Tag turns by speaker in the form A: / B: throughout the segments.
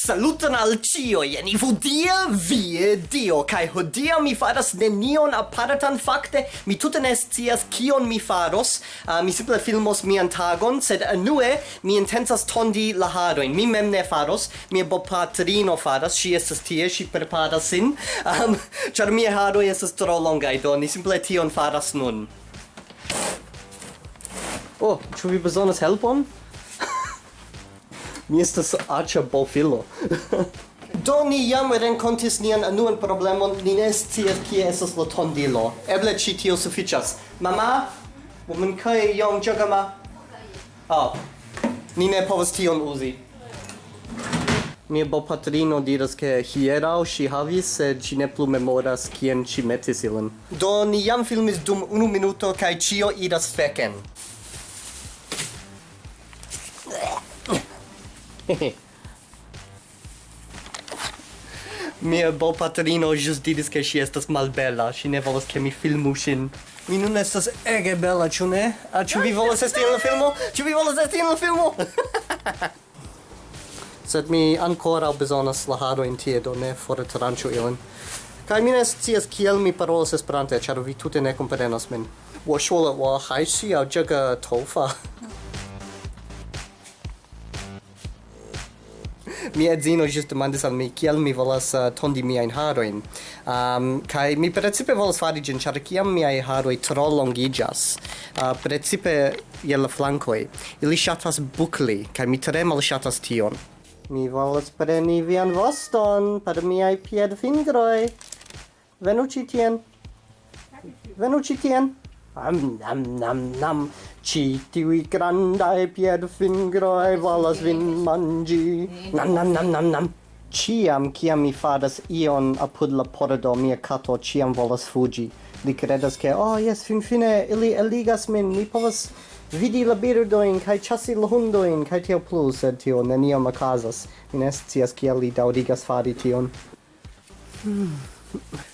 A: Saluton al cio, jeni. Vodia vie eh, dio, kai hodia mi faras nenion apartan fakte, mi tute ne scias kion mi faros, uh, mi simple filmos mian tagon, sed anue mi intensas tondi la haroin, mi mem ne faros, mia bopatrino faras, si estas tie, si preparas sin, um, char mia haroi estas tro longai, do ni simple tion faras nun. Oh, ĉu vi bezonas helpon? mi estas aĉa bofilo. Do ni jam renkontis nian anuan problemon, ni ne scias kie estas la tondilo. Eble ĉi tio sufiĉas. Mama, 我们可以用这个吗？好，你ne povas tion uzi. Mia bopatrino diras ke hieraŭ ŝi havis, sed ŝi ne plu memoras kien ŝi metis ilin. Do ni jam filmis dum unu minuto kaj ĉio iras feken. Mia bo patrino jus diris che si estas malbella, si ne volas che mi filmu sin. Mi nun estas ege bella, ciu ne? A ciu vi volas esti in la filmo? Ciu vi volas esti in la filmo? Sed mi ancora besonas la harojn tie, do ne fortranĉu ilin. Kai mi ne scias kiel mi parolas Esperante, ĉar vi tute ne komprenas min. 我说了，我还需要这个头发。mia edzino ĵus demandis al mi kiel mi volas uh, tondi miajn harojn. Um, kaj mi precipe volas fari ĝin, ĉar kiam miaj haroj tro longiĝas, uh, precipe je la flankoj, ili ŝatas bukli, kaj mi tre malŝatas tion. Mi volas preni vian voston per miaj piedfingroj. Venu ĉi tien. Venu ĉi tien. Am nam nam nam. Ci tiui fingro e volas vin mangi. Nam nam nam nam nam. Ciam ciam mi fadas ion apud la pordo mia kato ciam volas fugi. Li credas che oh yes fin fine ili eligas min. Mi povas vidi la birdoin kai chasi la hundoin kai tio plu sed tio neniam okazas. Mi ne scias kiel li daŭrigas fari tion. Hmm.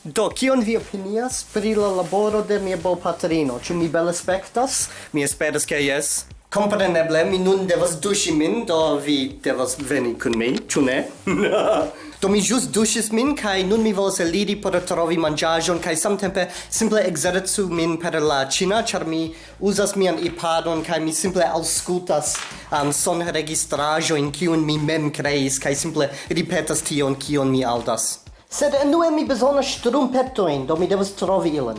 A: Do, kion vi opinias pri la laboro de mia bopatrino? Ĉu mi bel aspektas? Mi esperas ke jes. Kompreneble, mi nun devas duŝi min, do vi devas veni kun mi, ĉu ne? do mi ĵus duŝis min kaj nun mi volas eliri por trovi manĝaĵon kaj samtempe simple ekzercu min per la ĉina, ĉar mi uzas mian iPadon kaj mi simple aŭskultas um, sonregistraĵojn kiun mi mem kreis kaj simple ripetas tion kion mi aŭdas. Sed enue mi bezonas strumpetoin, do mi devas trovi ilin.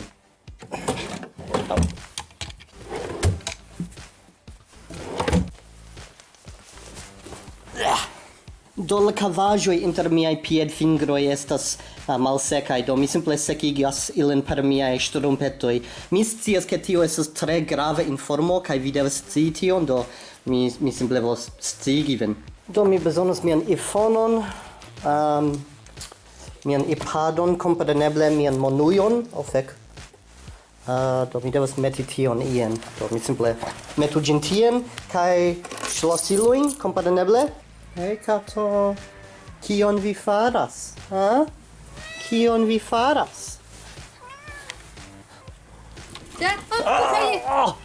A: Do la cavajoi inter miai pied fingroi estas ah, uh, malsecai, do mi simple secigas ilin per miai strumpetoi. Mi scias che tio estas tre grave informo, kai vi devas scii tion, do mi, mi simple vos scigi vin. Do mi bezonas mian iPhoneon, um, mian iPadon, kompreneble mian monujon, o fek. Uh, do mi devas meti tion ien. Do mi simple metu gin tien, kai ŝlosiluin, kompreneble. Hej, kato, kion vi faras? Ha? Kion vi faras?
B: Ja, oh, okay. Oh.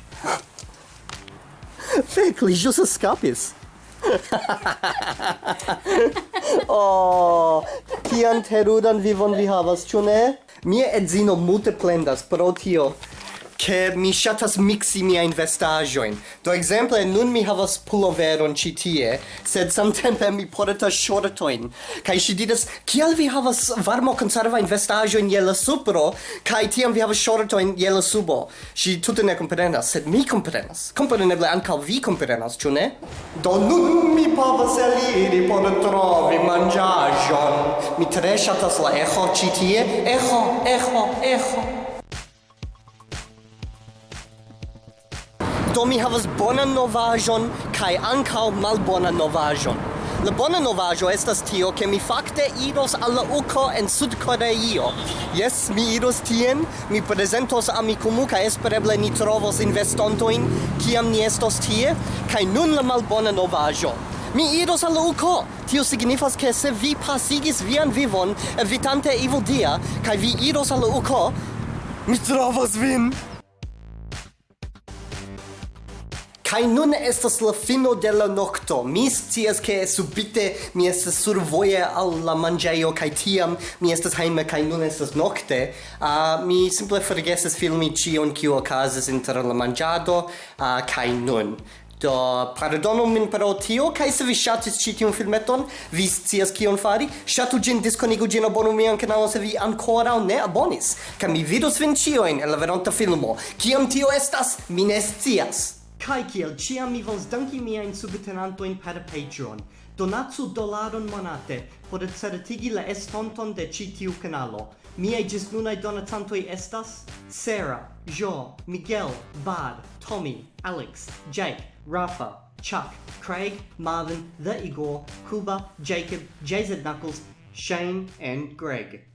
A: Fek, li jus escapis. oh, kian terudan vivon vi havas, ĉu ne? Mia edzino multe plendas pro tio che mi shatas mixi mia in. Do exemple nun mi havas pullover on tie, sed samtempe mi portas shortoin. kai ŝi didas, "Kial vi havas varmo konserva in vestajoin je la supro, kai tiam vi havas shortoin je la subo?" Ŝi tutte ne komprenas, sed mi komprenas. Kompreneble ankaŭ vi komprenas, ĉu ne? Do nun mi povas eliri por trovi manĝaĵon. Mi tre shatas la eĥo chitie tie. Eĥo, eĥo, eĥo. Do mi havas bonan novaĵon kaj ankaŭ malbonan novaĵon. La bona novaĵo estas tio, ke mi fakte iros al la UKO en Sud-Koreio. Jes, mi iros tien, mi prezentos amikumu, kaj espereble ni trovos investontojn, kiam ni estos tie, kaj nun la malbona novaĵo. Mi iros al uko. Tio signifas ke se vi pasigis vian vivon evitante evodia, kaj vi iros al uko, mi trovos vin. Kai nun estas la fino de la nocto. Mi scias ke subite mi estas survoje al la manĝejo kaj tiam mi estas hejme kaj nun estas nokte. Uh, mi simple forgesas filmi ĉion kiu okazas inter la manĝado uh, kaj nun. Do pardonu min pro tio, kai se vi shatis ci tiun filmeton, vi scias kion fari, shatu gin, diskonigu gin, abonu mian kanalon se vi ancora ne abonis. Kaj mi vidos vin cioin en la veronta filmo. Kiam tio estas, mi ne scias. Kai kiel ciam mi vols danki miajn subtenantojn per Patreon. Donatsu dolaron monate por certigi la estonton de ci tiu kanalo. Miaj ĝisnunaj donacantoj estas Sarah, Jo, Miguel, Bad, Tommy, Alex, Jake, Rafa, Chuck, Craig, Marvin, The Igor, Kuba, Jacob, JZ Knuckles, Shane, and Greg.